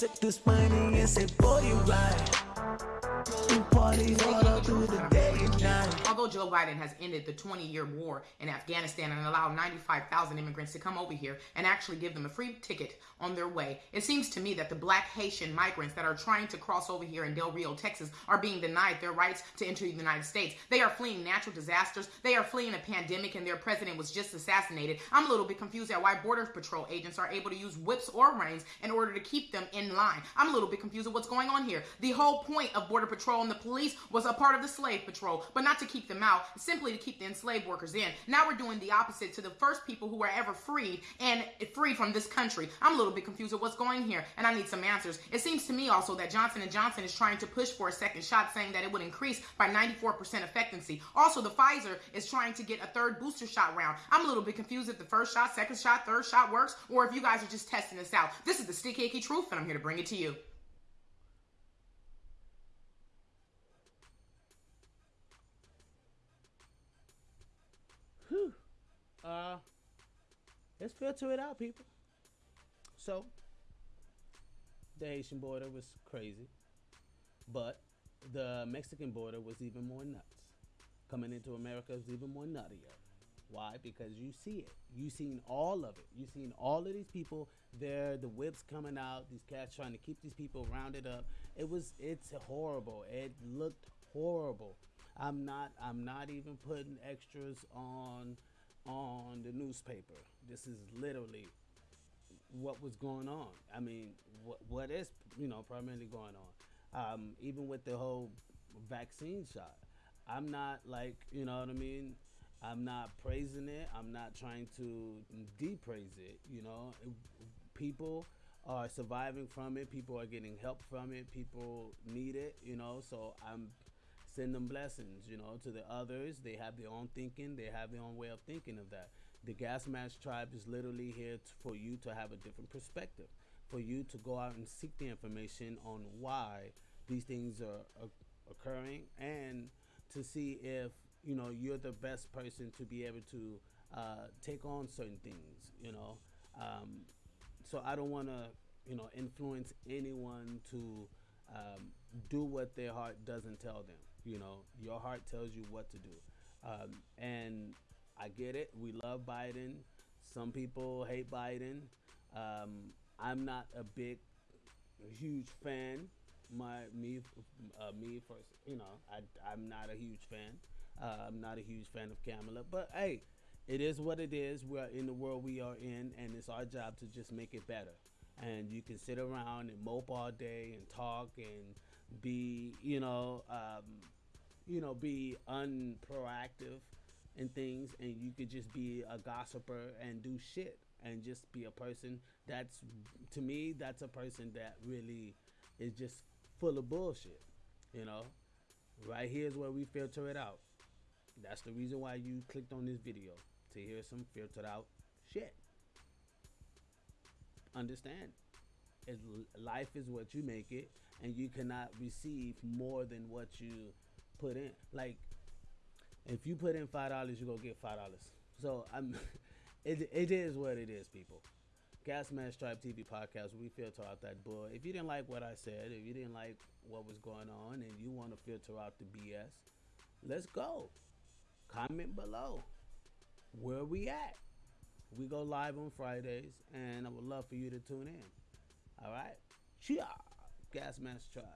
took this money and say, boy, you right. We party all Joe Biden has ended the 20 year war in Afghanistan and allowed 95,000 immigrants to come over here and actually give them a free ticket on their way, it seems to me that the black Haitian migrants that are trying to cross over here in Del Rio, Texas, are being denied their rights to enter the United States. They are fleeing natural disasters, they are fleeing a pandemic, and their president was just assassinated. I'm a little bit confused at why Border Patrol agents are able to use whips or reins in order to keep them in line. I'm a little bit confused at what's going on here. The whole point of Border Patrol and the police was a part of the slave patrol, but not to keep them out, simply to keep the enslaved workers in. Now we're doing the opposite to the first people who were ever freed and freed from this country. I'm a little bit confused at what's going here, and I need some answers. It seems to me also that Johnson & Johnson is trying to push for a second shot, saying that it would increase by 94% effectivency. Also, the Pfizer is trying to get a third booster shot round. I'm a little bit confused if the first shot, second shot, third shot works, or if you guys are just testing this out. This is the sticky icky truth, and I'm here to bring it to you. Uh, let's filter it out, people. So, the Haitian border was crazy, but the Mexican border was even more nuts. Coming into America was even more nuttier. Why? Because you see it. You've seen all of it. You've seen all of these people there, the whips coming out, these cats trying to keep these people rounded up. It was it's horrible. It looked horrible. I'm not I'm not even putting extras on on the newspaper. This is literally what was going on. I mean, what what is you know primarily going on. Um, even with the whole vaccine shot, I'm not like you know what I mean. I'm not praising it. I'm not trying to depraise it. You know, people are surviving from it. People are getting help from it. People need it. You know, so I'm send them blessings. You know, to the others. They have their own thinking. They have their own way of thinking of that. The Gas Mask Tribe is literally here t- for you to have a different perspective, for you to go out and seek the information on why these things are, are occurring, and to see if you know you're the best person to be able to uh, take on certain things. You know, um, so I don't want to you know influence anyone to um, do what their heart doesn't tell them. You know, your heart tells you what to do, um, and I get it. We love Biden. Some people hate Biden. Um, I'm not a big, huge fan. My me, uh, me first. You know, I I'm not a huge fan. Uh, I'm not a huge fan of Kamala, but hey, it is what it is. We're in the world we are in, and it's our job to just make it better. And you can sit around and mope all day and talk and be, you know, um, you know, be unproactive and things, and you could just be a gossiper and do shit and just be a person that's to me that's a person that really is just full of bullshit you know? Right here's where we filter it out. That's the reason why you clicked on this video to hear some filtered out shit understand it, life is what you make it and you cannot receive more than what you put in like if you put in five dollars, you gonna get five dollars. So I'm, it, it is what it is, people. Gas Mask Tribe TV podcast. We filter out that bull. If you didn't like what I said, if you didn't like what was going on, and you want to filter out the BS, let's go. Comment below. Where we at? We go live on Fridays, and I would love for you to tune in. All right, Chia, Gas Mask Tribe.